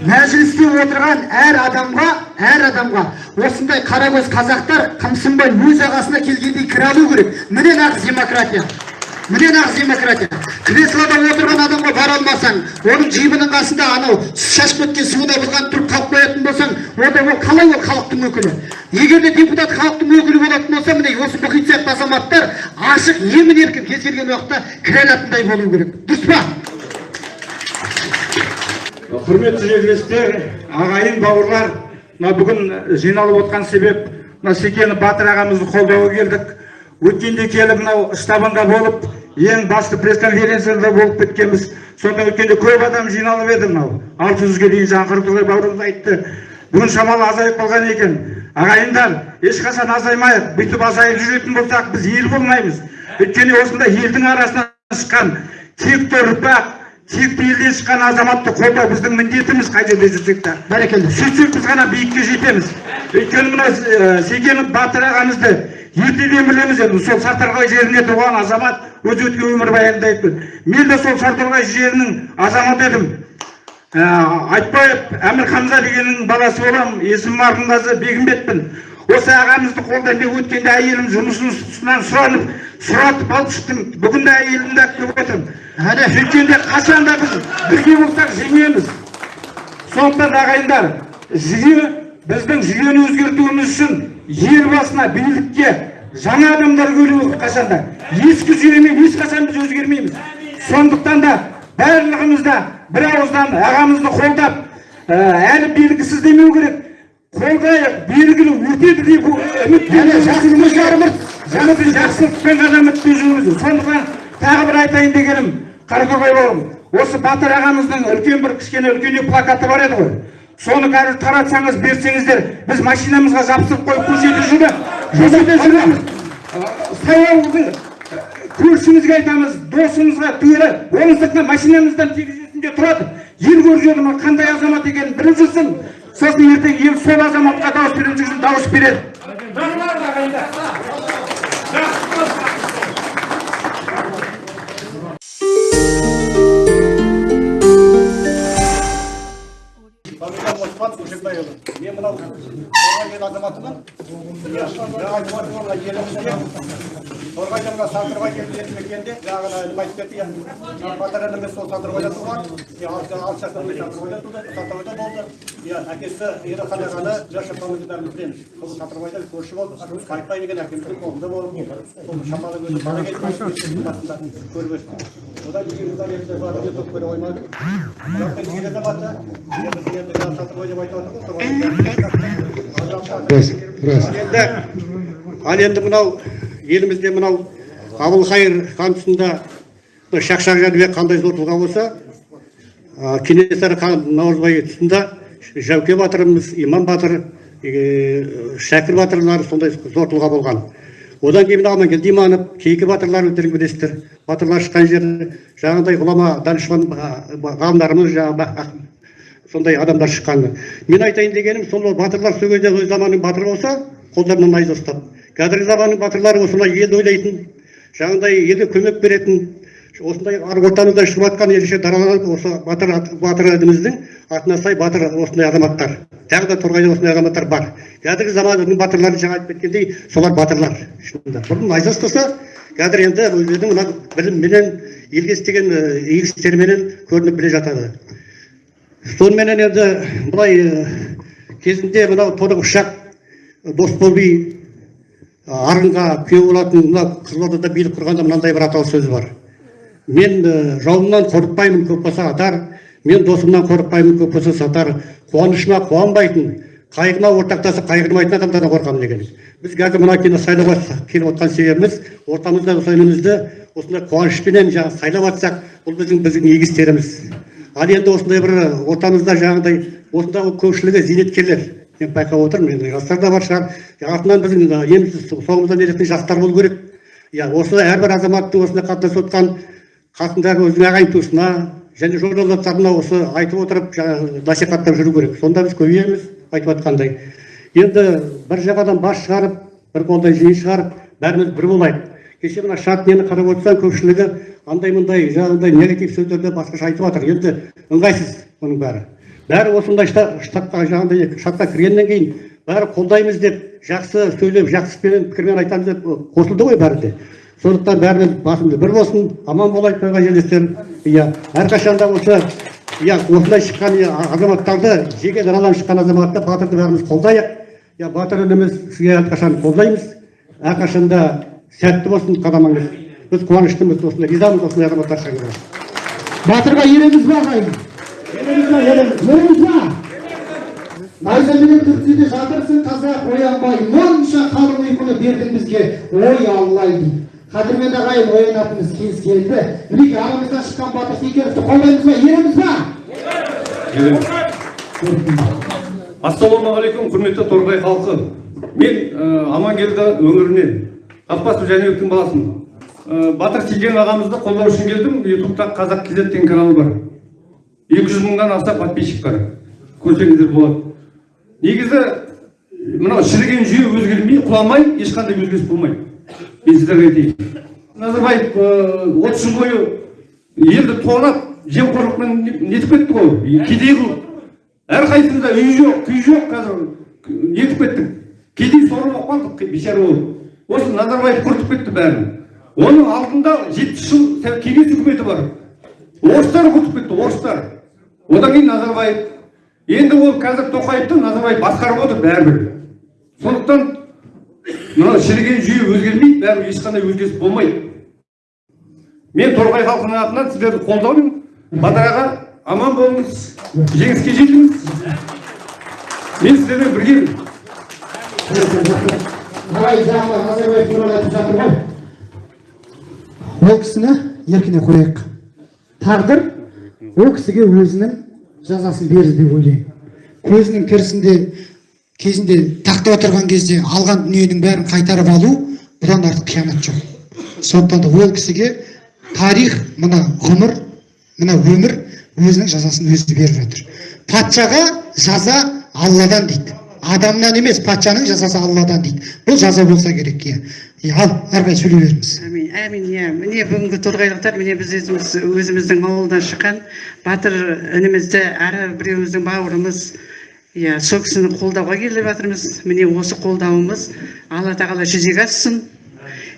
Мәжілісте отырған әр адамға әр адамға осындай қаракөз қазақтар қымсынбай өз ағасына келгендей кіре алу керек. Міне нағыз демократия. Міне нағыз демократия. Креслода отырған адамға бара алмасаң оның жибінің қасында анау шашып кеткен суына бұзған тұрып қалып қоятын болсаң онда ол қалай ол халықтың өкілі? Егер де депутат халықтың өкілі болатын болса міне осы мұхит сияқты азаматтар ашық емін еркін кез келген уақытта кіре алатындай болу керек. Дұрыс па? Құрметті жерлестер ағайын бауырлар мына бүгін жиналып отқан себеп мына секені батыр ағамызды қолдауға келдік. Өткенде келіп мынау штабында болып ең басты пресс-конференцияда болып кеткенбіз. Сонда өткенде көп адам жиналып еді мынау. Алты жүзге дейін жаңа қырғызбай бауырымыз айтты. Бүгін шамалы азайып қалған екен. Ағайындар ешқашан азаймайық. Бүйтіп азайып жүретін болсақ біз ел болмаймыз. Өйткені осындай елдің арасынан шыққан текті ұрпақ текті елден шыққан азаматты қолдау біздің міндетіміз қай жерде жүрсек те бәрекелді. Сөйтсек біз ғана биікке жетеміз. Өйткені мына секенов батыр ағамызды ертеден білеміз енді. Сол сарторғай жерінде туған азамат өз өткен өмірбаянында айтты мен де сол сарторғай жерінің азаматы едім. Айтбаев әмір хамза дегеннің баласы боламын. Есімім арғынғазы бегімбетпін. Осы ағамызды қолдаймын деп өткенде әйелім жұмысынан сұранып сұратып алып шықтым бүгін де әйелімді алып келіп отырмын сөйткенде қашан да біз бірге болсақ жеңеміз сондықтан ағайындар жүйе біздің жүйені өзгертуіміз үшін ел басына билікке жаңа адамдар келуі қашанда ескі жүйемен ешқашан біз өзгермейміз. Сондықтан да барлығымыз да бір ауыздан ағамызды қолдап ә, әлі белгісіз демеу керек. Қолдайық белгілі өтеді деп үміттенеміз жаңа біз жақсылықпен ғана үмітпен жүрміз сондықтан тағы бір айтайын дегенім қаратоғай бауырым осы батыр ағамыздың үлкен бір кішкене үлкендеу плакаты бар еді ғой. Соны қазір таратсаңыз берсеңіздер біз машинамызға жабыстырып қойып көшеде жүріп көшеде жүреміз көршімізге айтамыз досымызға түгелі оның сыртына машинамыздан терезесінде тұрады. Ел көріп ма қандай азамат екенін біліп жүрсін сосын ертең ел сол азаматқа дауыс беретін үшін дауыс береді. Thank you. Фамилиям Оспан Көшекбайұлы. Мен мынау ел азаматымын жаңа айтып мына елімізде торғайда мына сандырбай елді мекенінде жаңағы інім айтып кетті иә батыр ініміз сол сандырбайда туған алты бері сандырбайда туды сандырбайда болды иә әкесі ерхан ағаны жас шапанымызды бәріміз білеміз сол сандырбайда көрші болды қайтпай деген әкеміздің қолында болып сол басында көріп өстім жаңағы сандырбай деп айтып отырмыз рас рас енді ал енді мынау елімізде мынау әбілқайыр хан тұсында мына шақшақ жәнібек қандай зор тұлға болса кенесары хан наурызбай тұсында жәуке батырымыз иман батыр е, шәкір батырлар сондай зор тұлға болған. Одан кейін амангелді иманов кейкі батырлар өздерің білесіздер батырлар шыққан жері жаңағыдай ғұлама данышпан ғалымдарымыз жаңағы сондай адамдар шыққаны мен айтайын дегенім сол батырлар сол кезде өз заманның батыры болса қолдарынан найза ұстап. Қазіргі заманның батырлары осындай елді ойлайтын жаңағыдай елге көмек беретін осындай ар ортамызда шығып жатқан ерекше дараланып осы батыр батыр ініміздің атына сай батыр осындай азаматтар. Тағы да торғайда осындай азаматтар бар. Қазіргі заманның батырлары жаңа айтып кеткендей солар батырлар. Шынында. Бұрын найза ұстаса қазір енді өздерінің мына білімменен елге істеген игі істеріменен көрініп біле жатады. Соныменен енді былай кезінде мынау торық ұшақ дос болби арынға күйеу болатын мына қызылордада билік құрғанда мынандай бір аталы сөз бар. Мен ы, жауымнан қорықпаймын көп болса атар мен досымнан қорықпаймын көп болса сатар. Қуанышыма қуанбайтын қайғыма ортақтасып қайғырмайтын адамдардан қорқамын деген біз қазір мына сайлауға келіп отқан себебіміз ортамызда осы інімізді осындай қуанышпенен жаңағы сайлап жатсақ бұл біздің біздің игі істеріміз. Ал енді осындай бір ортамызда жаңағыдай осындағы көпшілігі зейнеткерлер. Мен байқап отырмын енді жастар да бар шығар. Артынан біздің ы, еміз соңымыздан еретін жастар болу керек. Иә осы әрбір азаматтың осындай қатынасып отқан қасындағы өзінің ағайын туысына және жол жолдастарына осы айтып отырып жаңағы насихаттап жүру керек. Сонда біз көбейеміз айтып жатқандай енді бір жағадан бас шығарып бір қолдай жиын шығарып бәріміз бір болайық. Кеше мына шат нені қарап отырсаң көпшілігі андай мындай жаңағыдай негатив сөздерді басқаша айтып жатыр. Енді ыңғайсыз оның бәрі. Бәрі осындай шта- штабқа жаңағыдай штабқа кіргеннен кейін бәрі қолдаймыз деп жақсы сөйлеп жақсы пікірмен айтамыз деп қосылды ғой бәрі де. Сондықтан бәріміз басымыз бір болсын аман болайық тойға жерлестер иә әрқашанда осы иә осындай шыққан иә, азаматтарды жеке даралан шыққан азаматты батырды бәріміз қолдайық. Иә батыр ініміз сізге әрқашан қолдаймыз. Әрқашанда сәтті болсын қадамыңыз. Біз қуаныштымыз осындай ризамыз осындай азаматтар батырға ереміз ба ағайын. Ба найзаменен түртседе жатырсың қазақ оянбай монша қалың ұйқыны бердің бізге. Ой аллай дейді қадірменді ағайын оянатынымыз кез келді мінекей арамыздан шыққан батыр секеновті қолдаймыз ба ереміз. Ба ассалаумағалейкум құрметті торғай халқы. Мен ә, амангелді өңірінен қаппасов жәнібектің баласымын ә, батыр сейген ағамызды қолдау үшін келдім. Ютубта қазақ кз деген каналы бар. екі жүз мыңнан аса подписчик бар. Көрсеңіздер болады. Негізі мынау шіріген жүйе өзгермей құламай ешқандай өзгеріс болмайды. Айтайын назарбаев отыз жыл бойы елді тонап жемқорлықпен нетіп кетті ғой. Кедей қылып. Әрқайсымызда үй жоқ күй жоқ қазір. Нетіп кеттік кедей соры болып қалдық бейшара болып. Осы назарбаев құртып кетті бәрін. Оның алдында жетпіс жыл кеңес үкіметі бар. Орыстар құртып кетті орыстар. Одан кейін назарбаев. Енді ол қазір тоқаевты назарбаев басқарып отыр бәрібір. Сондықтан мынау шіріген жүйе өзгермейді бәрібір ешқандай өзгеріс болмайды. Мен торғай халқының атынан сіздерді қолдаймын батыр аға аман болыңыз жеңіске жетіңіз. Мен сіздермен біргемін жаңағы назарбаев туралы айтып жатыр ғой. Ол кісіні еркіне қояйық. Тағдыр ол кісіге өзінің жазасын берді деп ойлаймын көзінің тірісінде кезінде тақта отырған кезде алған дүниенің бәрін қайтарып алу бұдан артық қиянат жоқ. Сондықтан да ол кісіге тарих мына ғұмыр мына өмір өзінің жазасын өзі беріп жатыр. Патшаға жаза алладан дейді. Адамнан емес патшаның жазасы алладан дейді. Бұл жаза болса керек иә. Ал әрі қарай сөйлей беріңіз. Әмин әмин иә. Міне бүгінгі торғайлықтар міне біз өзіміз өзіміздің ауылдан шыққан батыр інімізді әрі біреуіміздің бауырымыз иә сол кісіні қолдауға келіп жатырмыз. Міне осы қолдауымыз алла тағала жүзеге ассын.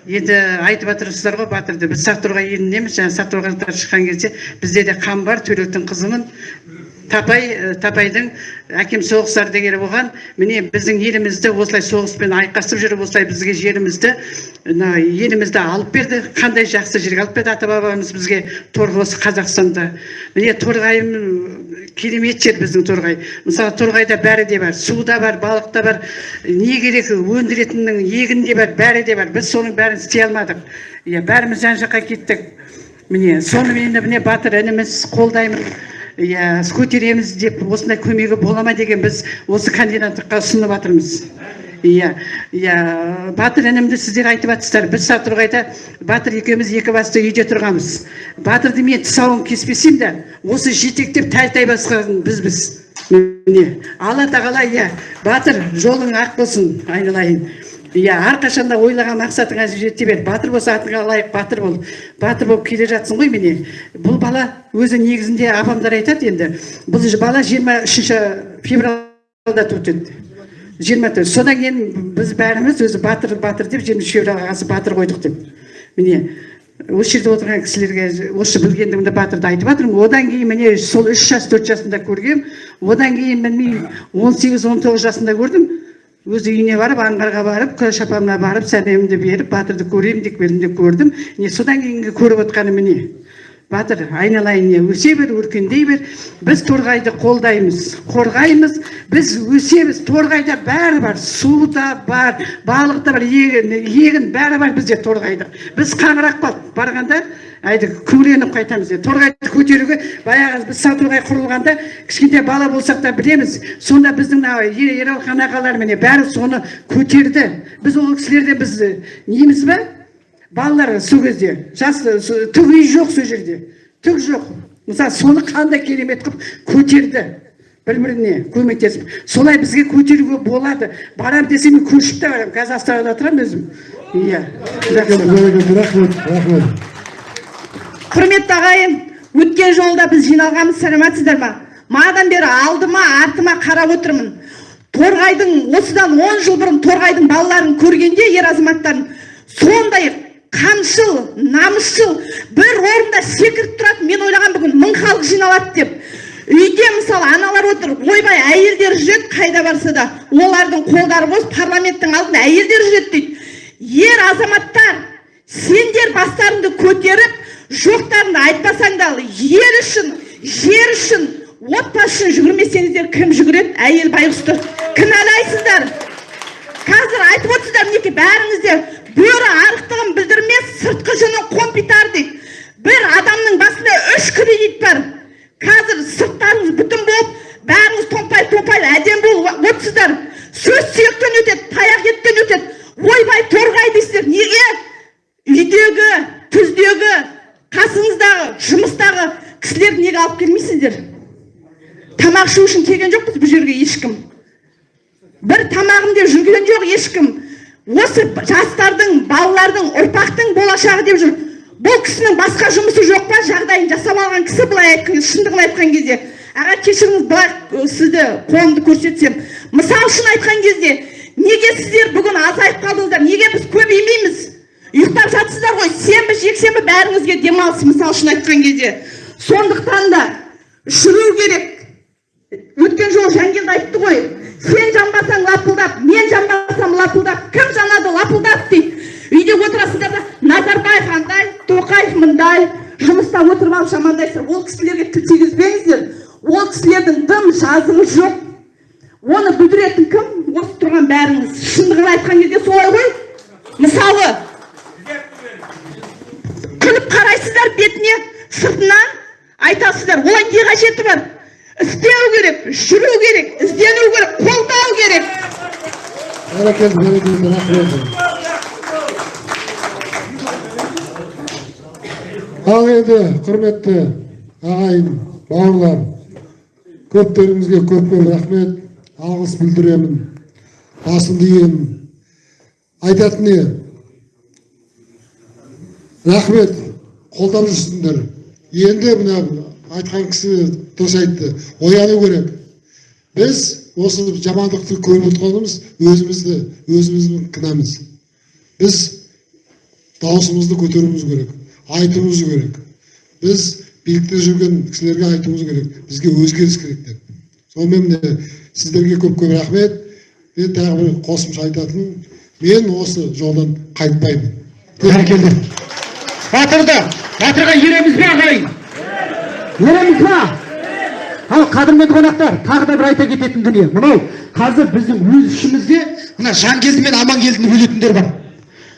Енді айтып жатырсыздар ғой батырды. Біз сақтұрғай елінеміз жаңа сақтұрғайлықтар шыққан кезде бізде де қан бар төлектің қызымын. Тапай тапайдың. Әкем соғыстарды келіп оған міне біздің елімізді осылай соғыспен айқасып жүріп осылай бізге жерімізді мына елімізді алып берді. Қандай жақсы жерге алып берді ата бабамыз бізге осы қазақстанда. Міне торғайым керемет жер біздің торғай. Мысалы торғайда бәрі де бар су да бар балық та бар. Не керек өндіретіннің егін де бар бәрі де бар. Біз соның бәрін істей алмадық. Иә бәріміз жан жаққа кеттік. Міне сонымен міне батыр ініміз қолдаймын. Иә көтереміз деп осындай көмегі бола ма деген біз осы кандидаттыққа ұсынып жатырмыз иә иә. Батыр інімді сіздер айтып жатсыздар біз сатырғайда батыр екеуміз екі басты үйде тұрғанбыз. Батырды мен тұсауын кеспесем де осы жетектеп тәлтай басқан бізбіз. Міне алла тағала иә батыр жолың ақ болсын айналайын. Иә әрқашанда ойлаған мақсатыңа жете бер. Батыр болса атыңа лайық батыр бол. Батыр болып келе жатсың ғой міне. Бұл бала өзі негізінде апамдар айтады енді. Бұл бала жиырма үшінші февральда туды. Жиырма төрт. Содан кейін біз бәріміз өзі батыр батыр деп жиырма үш февраль ағасы батыр қойдық деп. Міне осы жерде отырған кісілерге осы білгендігімді батырды айтып жатырмын. Одан кейін міне сол үш жас төрт жасында көргем. Одан кейін білмеймін он сегіз он тоғыз жасында көрдім. Өз үйіне барып аңғарға барып күләш апамна барып сәлемімді беріп батырды көремін деп келдім де көрдім. Міне содан кейінгі көріп отқаным міне. Батыр айналайын өсе бер өркендей бер. Біз торғайды қолдаймыз қорғаймыз. Біз өсеміз торғайда бәрі бар су да бар балық та бар егін егін бәрі бар бізде торғайда. Біз қаңырап қалдық. Барғанда әйді күңіреніп қайтамыз торғайды көтеруге баяғы біз сатурғай құрылғанда кішкентай бала болсақ та білеміз. Сонда біздің мына ералхан ағалар міне бәрі соны көтерді. Біз ол кісілерден біз неміз ба балалар сол кезде жас с- түк үй жоқ сол жерде. Түк жоқ. Мысалы соны қандай керемет қылып көтерді. Бір біріне көмектесіп. Солай бізге көтеруге болады. Барам десем мен көшіп те барамын қазір астанада тұрамын өзім. Иә. Рахмет рахмет. Құрметті ағайын өткен жолда біз жиналғанбыз сәлеметсіздер ма? Мадан бері алдыма артыма қарап отырмын. Торғайдың осыдан он жыл бұрын торғайдың балаларын көргенде ер азаматтарын сондай қамшыл намысшыл бір орында секіріп тұрады мен ойлаған бүгін мың халық жиналады деп. Үйде мысалы аналар отыр ойбай әйелдер жүреді қайда барса да. Олардың қолдары бос парламенттің алдында әйелдер жүреді дейді. Ер азаматтар сендер бастарыңды көтеріп жоқтарыңды айтпасаңдар ел үшін жер үшін отбасы үшін жүгірмесеңіздер кім жүгіреді? Әйел байғұсты. Кінәлайсыздар. Қазір айтып отырсыздар мінекей бәріңіз де бөрі арықтығын білдірмес сыртқы жүнін қомпитар дейді. Бір адамның басында үш кредит бар қазір сырттарыңыз бүтін болып бәріңіз томпай томпай әдемі болып отырсыздар. Сөз сүйектен өтеді таяқ еттен өтеді. Ойбай торғай дейсіздер. Неге? Үйдегі түздегі қасыңыздағы жұмыстағы кісілерді неге алып келмейсіздер? Тамақ ішу үшін келген жоқпыз бұл жерге ешкім. Бір тамағым деп жүрген жоқ ешкім. Осы жастардың балалардың ұрпақтың болашағы деп жүр. Бұл кісінің басқа жұмысы жоқ па? Жағдайын жасап алған кісі былай айтқан шындығын айтқан кезде. Аға кешіріңіз былай сізді қолымды көрсетсем. Мысал үшін айтқан кезде неге сіздер бүгін азайып қалдыңыздар? Неге біз көбеймейміз ұйықтап жатсыздар ғой. Сенбі жексенбі бәріңізге демалыс мысал үшін айтқан кезде. Сондықтан да жүру керек. Өткен жолы жангелді айтты ғой сен жанбасаң лапылдап мен жанбасам лапылдап кім жанады лапылдап дейді үйде отырасыңдар да назарбаев андай тоқаев мындай жұмыста отырып алып жамандайсыздар ол кісілерге тіл тигізбеңіздер ол кісілердің дым жазығы жоқ оны бүлдіретін кім осы тұрған бәріңіз шындығын айтқан кезде солай ғой мысалы күліп қарайсыздар бетіне сыртынан айтасыздар олай не қажеті бар істеу керек жүру керек іздену керек қолдау керек. Ал енді құрметті ағайын бауырлар көптеріңізге көп көп рахмет алғыс білдіремін. Басымды иемін айтатын не? Рахмет қолдап жүрсіңдер енді мына айтқан кісі дұрыс айтты. Ояну керек. Біз осы жамандықты көріп отырғанымыз өзімізді өзіміздің кінәміз. Біз дауысымызды көтеруіміз керек айтуымыз керек. Біз билікте жүрген кісілерге айтуымыз керек бізге өзгеріс керек деп. Сонымен міне сіздерге көп көп рахмет. Мен тағы бір қосымша айтатыным мен осы жолдан қайтпаймын. Бәрекелді. Батырды батырға ереміз бе ағайын. Ереміз ба ал қадірменді қонақтар тағы да бір айта кететін дүние. Мынау қазір біздің өз ішімізде мына жангелді мен амангелдіні бөлетіндер бар.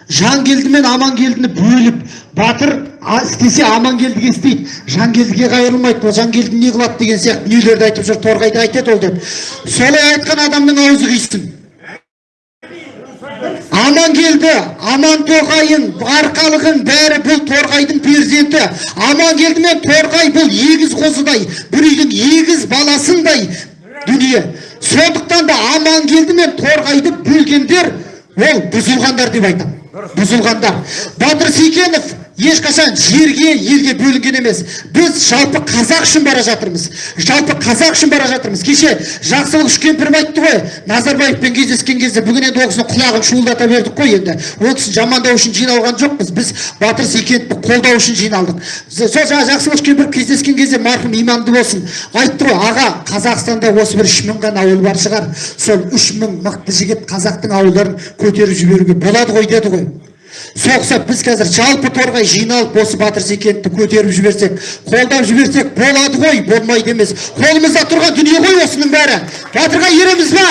Жангелді мен амангелдіні бөліп батыр істесе амангелдіге істейді. Жангелдіге қайырылмайды ол жангелді не қылады деген сияқты дүниелерді айтып жүр торғайда айтады ол деп. Солай айтқан адамның аузы қисын. Амангелді амантоғайын арқалығын бәрі бұл торғайдың перзенті. Амангелді мен торғай бұл егіз қозыдай бір үйдің егіз баласындай дүние. Сондықтан да амангелді мен торғайды бөлгендер ол бұзылғандар деп айтамын бұзылғандар. Батыр секенов ешқашан жерге елге бөлінген емес. Біз жалпы қазақ үшін бара жатырмыз. Жалпы қазақ үшін бара жатырмыз. Кеше жақсылық үшкемпіров айтты ғой. Назарбаевпен кездескен кезде бүгін енді ол кісінің құлағын шуылдата бердік қой енді. Ол кісіні жамандау үшін жиналған жоқпыз. Біз батыр секеновті қолдау үшін жиналдық. Сол жаңа жақсылық үшкемпіров кездескен кезде марқұм иманды болсын. Айтты ғой аға қазақстанда осы бір үш мың ғана ауыл бар шығар. Сол үш мың мықты жігіт қазақтың ауылдарын көтеріп жіберуге болады ғой деді ғой. Соқса біз қазір жалпы торғай жиналып осы батыр секеновті көтеріп жіберсек қолдап жіберсек болады ғой болмайды емес. Қолымызда тұрған дүние ғой осының бәрі. Батырға ереміз ба?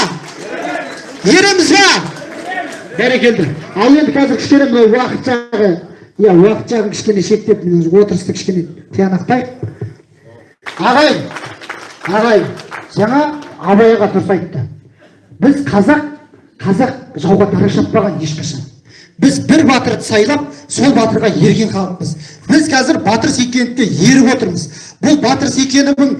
Ереміз ба? Бәрекелді. Ал енді қазір кішкене мынау уақыт жағы. Иә уақыт жағын кішкене шектеп отырысты кішкене тиянақтайық. Ағайын ағайын жаңа абай аға дұрыс айтты. Біз қазақ қазақ жауға дара шаппаған ешқашан. Біз бір батырды сайлап сол батырға ерген халықпыз біз қазір батыр секеновке еріп отырмыз. Бұл батыр секеновың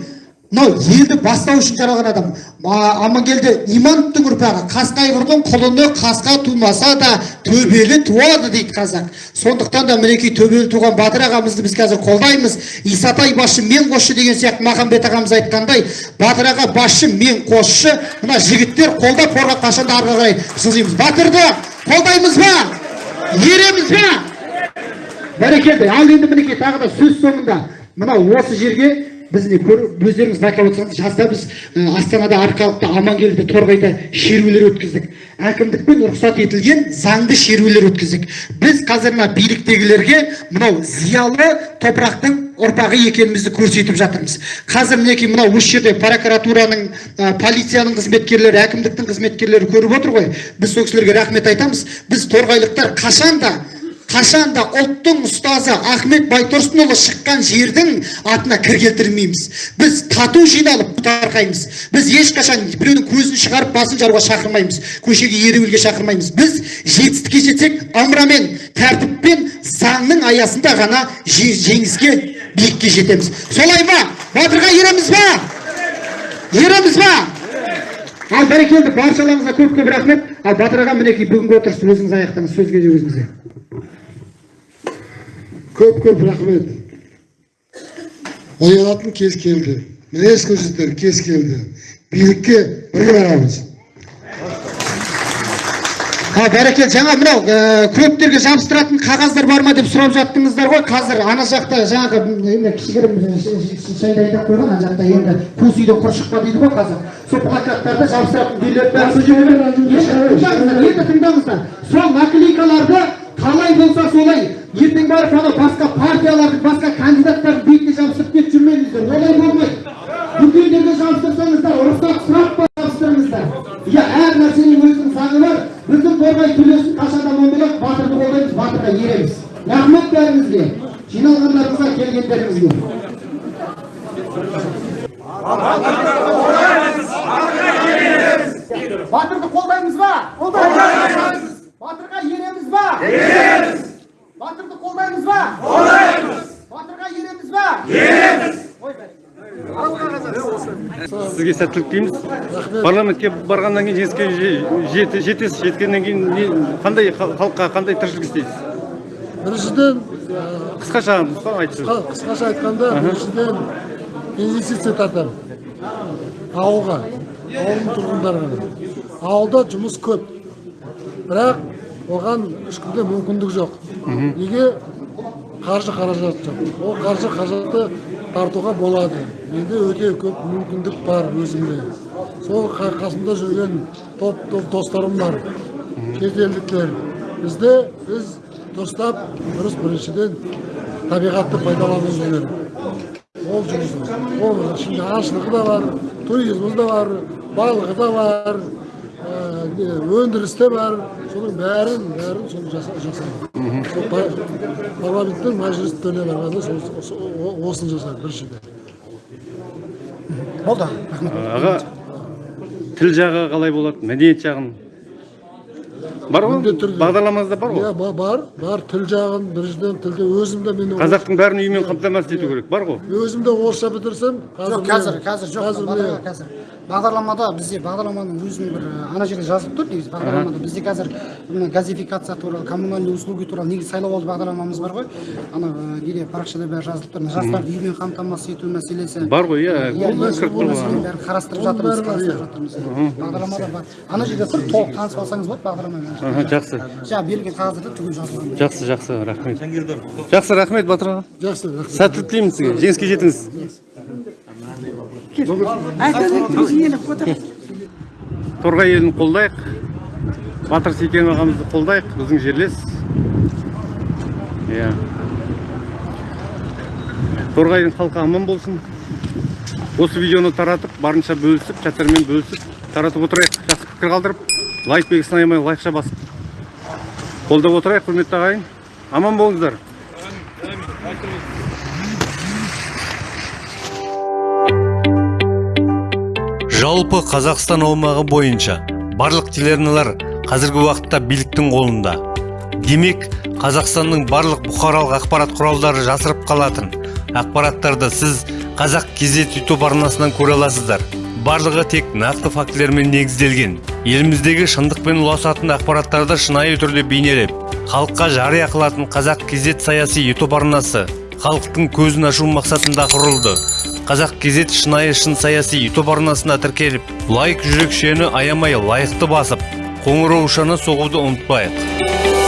мынау елді бастау үшін жаралған адам. Амангелді имановтың ұрпағы қасқайғырдың құлыны қасқа тумаса да төбелі туады дейді қазақ. Сондықтан да мінекей төбелі туған батыр ағамызды біз қазір қолдаймыз. Исатай басшы мен қосшы деген сияқты махамбет ағамыз айтқандай батыр аға басшы мен қосшы мына жігіттер қолдап қорғап қашанда ары қарай жылжимыз батырды қолдаймыз ба? Ереміз ба бәрекелді. Ал енді мінекей тағы да сөз соңында. Мынау осы жерге біз не көріп өздеріңіз байқап отырсаңыз жазда біз астанада арқалықта амангелді торғайда шерулер өткіздік. Әкімдікпен рұқсат етілген заңды шерулер өткіздік. Біз қазір мына биліктегілерге мынау зиялы топырақтың ұрпағы екенімізді көрсетіп жатырмыз. Қазір мінекей мынау осы жерде прокуратураның ә, полицияның қызметкерлері әкімдіктің қызметкерлері көріп отыр ғой. Біз сол кісілерге рахмет айтамыз. Біз торғайлықтар қашанда қашанда ұлттың ұстазы ахмет байтұрсынұлы шыққан жердің атына кір келтірмейміз. Біз тату жиналып тарқаймыз біз ешқашан біреудің көзін шығарып басын жаруға шақырмаймыз. Көшеге ереуілге шақырмаймыз. Біз жетістікке жетсек ымырамен тәртіппен заңның аясында ғана же- жеңіске биікке жетеміз. Солай ма? Батырға ереміз ба? Ереміз ба? Ал бәрекелді баршаларыңызға көп көп рахмет. Ал батыр аға мінекей бүгінгі отырысты өзіңіз аяқтаңыз сөзге де өзіңізге. Көп көп рахмет оянатын кез келді мінез көрсетер кез келді билікке бірге барамыз А бәрекелді жаңа мынау ә, көптерге жабыстыратын қағаздар бар ма деп сұрап жаттыңыздар ғой қазір ана жақта жаңағы енді кішігірім ә, ш- ш- шайды айдап қойған ана жақта енді қос үйден құр шықпа дейді ғой қазір сол плакаттарды жабыстыратын үйлер бәрі сол жерде тыңдаңыздар енді тыңдаңыздар сол наклейкаларды қалай болса солай. Ертең барып анау басқа партиялардың басқа кандидаттардың бетіне жабыстырып кетіп жүрмеңіздер олай болмайды дүкендерге жабыстырсаңыздар рұқсат сұрап жабыстырыңыздар иә әр нәрсенің өзінің заңы бар. Біздің торғай түлесін қашанда момалап батырды қолдаймыз батырға ереміз. Рахмет бәріңізге. Жиналғандарыңызға келгендеріңізге. Батырды қолдаймыз ба қолдаймыз батырға ереміз ба ереміз батырды қолдаймыз ба қолдаймыз батырға ереміз ба ереміз сізге сәттілік тілейміз парламентке барғаннан кейін жеңіске же- жет- жетесіз жеткеннен кейін қандай хал- халыққа қандай тіршілік істейсіз? Біріншіден қысқаша айтыңыз. қысқа- қысқаша айтқанда біріншіден инвестиция тартамын. Ауылға ауылдың тұрғындары ғана ауылда жұмыс көп. Бірақ оған ешкімде мүмкіндік жоқ. Неге? Қаржы қаражат жоқ. Ол қаржы қаражатты тартуға болады. Менде өте көп мүмкіндік бар өзімде. Сол қа- қасымда жүрген топ топ достарым бар. Шетелдіктер бізде біз дұрыстап дұрыс біріншіден табиғатты пайдалану керек. Ол жұмыс. Ол ішінде аңшылығы да бар туризмі да бар балығы да бар не, өндіріс те бар. Соның бәрін бәрін соны жаса- жасайды сол па- парламенттің мәжілістеріне барғанда сол сол- осыны жасайды біріншіден болды аға тіл жағы қалай болады мәдениет жағын бар ғой Міндетті түрде. бағдарламаңызда бар ғой иә ба- бар бар тіл жағын біріншіден тілде өзім де мен қазақтың бәрін үймен қамтамасыз ету керек бар ғой өзім де орысша бітірсем жоқ қазір қазір жоқ қазір бағдарламада бізде бағдарламаның өзінің бір ана жерде жазылып тұр негізі. Бағдарламада бізде қазір мына газификация туралы коммунальный услуги туралы негізі сайлауалды бағдарламамыз бар ғой. Ана неде парақшада бәрі жазылып тұр? Мына жастарды үймен қамтамасыз ету мәселесі. Бар ғой иә ол иә, мәселені бәрін қарастырып жатырмыз қарастырып жатырмыз. Бағдарламада бар. Ана жерде тұр толық танысып алсаңыз болады бағдарламамен Аха, жақсы. Жаңағы берілген қағаздарда түгел жазылған. Жақсы жақсы рахмет. Жақсы рахмет батыр аға жақсы жақсы сәттілік тілеймін сізге. Жеңіске жетіңіз. Торғай елін қолдайық. Батыр секен ағамызды қолдайық. Біздің жерлес. Иә. Торғайдың халқы аман болсын. Осы видеоны таратып барынша бөлісіп чаттармен бөлісіп таратып отырайық. Жақсы пікір қалдырып лайк белгісін аямай лайкша басып. Қолдап отырайық құрметті ағайын. Аман болыңыздар. Жалпы қазақстан аумағы бойынша барлық телеарналар қазіргі уақытта биліктің қолында. Демек қазақстанның барлық бұқаралық ақпарат құралдары жасырып қалатын ақпараттарды сіз қазақ кезет ютуб арнасынан көре аласыздар. Барлығы тек нақты фактілермен негізделген. Еліміздегі шындықпен ұласатын ақпараттарды шынайы түрде бейнелеп халыққа жария қылатын қазақ кезет саяси ютуб арнасы халықтың көзін ашу мақсатында құрылды. Қазақ кезет шынайы шын саяси ютуб арнасына тіркеліп лайк жүрекшені аямай лайықты басып қоңыраушаны соғуды ұмытпайық.